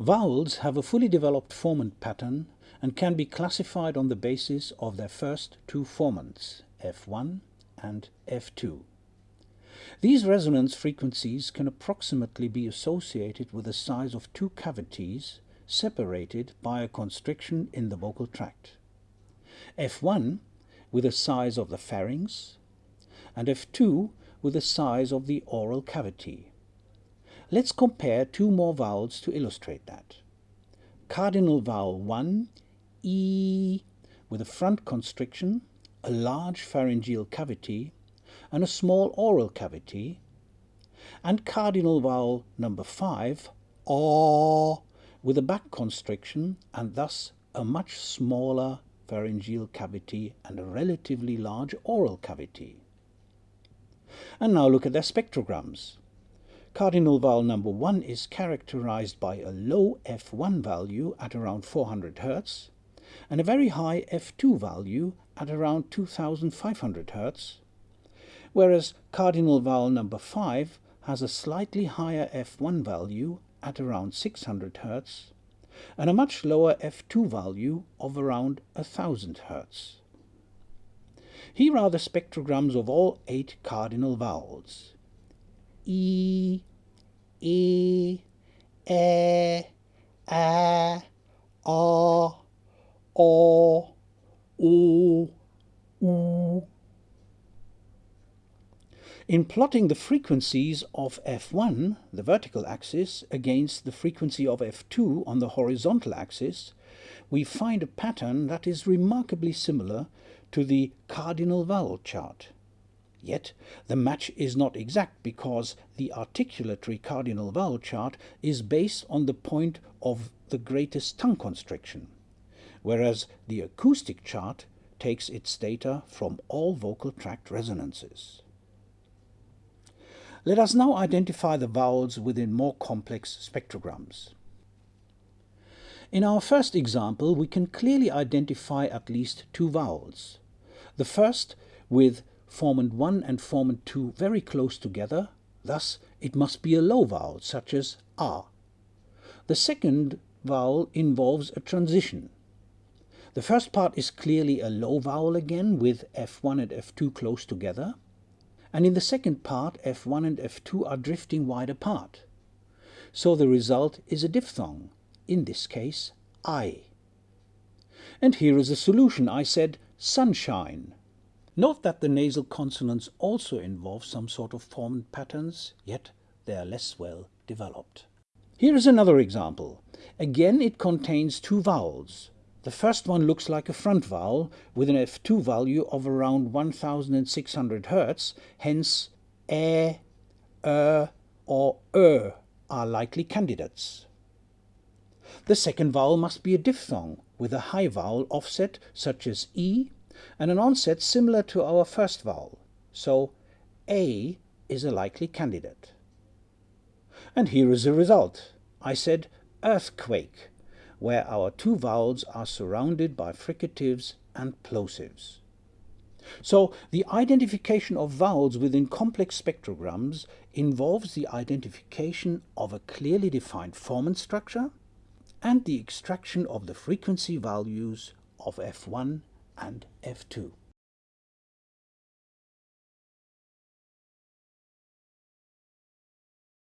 Vowels have a fully developed formant pattern and can be classified on the basis of their first two formants, F1 and F2. These resonance frequencies can approximately be associated with the size of two cavities separated by a constriction in the vocal tract. F1 with the size of the pharynx and F2 with the size of the oral cavity. Let's compare two more vowels to illustrate that. Cardinal vowel 1, E, with a front constriction, a large pharyngeal cavity, and a small oral cavity, and cardinal vowel number 5, O, with a back constriction and thus a much smaller pharyngeal cavity and a relatively large oral cavity. And now look at their spectrograms. Cardinal vowel number 1 is characterized by a low F1 value at around 400 Hz and a very high F2 value at around 2500 Hz, whereas cardinal vowel number 5 has a slightly higher F1 value at around 600 Hz and a much lower F2 value of around 1000 Hz. Here are the spectrograms of all eight cardinal vowels. E, E, E, A, A, O, U, U. In plotting the frequencies of F1, the vertical axis, against the frequency of F2 on the horizontal axis, we find a pattern that is remarkably similar to the cardinal vowel chart. Yet the match is not exact because the articulatory cardinal vowel chart is based on the point of the greatest tongue constriction, whereas the acoustic chart takes its data from all vocal tract resonances. Let us now identify the vowels within more complex spectrograms. In our first example, we can clearly identify at least two vowels. The first with formant 1 and formant 2 very close together, thus it must be a low vowel, such as A. The second vowel involves a transition. The first part is clearly a low vowel again, with F1 and F2 close together. And in the second part, F1 and F2 are drifting wide apart. So the result is a diphthong, in this case, I. And here is a solution. I said sunshine. Note that the nasal consonants also involve some sort of formant patterns, yet they are less well developed. Here is another example. Again, it contains two vowels. The first one looks like a front vowel with an F2 value of around 1600 Hz, hence e, er, or er are likely candidates. The second vowel must be a diphthong with a high vowel offset such as e and an onset similar to our first vowel, so A is a likely candidate. And here is the result. I said earthquake, where our two vowels are surrounded by fricatives and plosives. So the identification of vowels within complex spectrograms involves the identification of a clearly defined formant structure and the extraction of the frequency values of F1 and F2.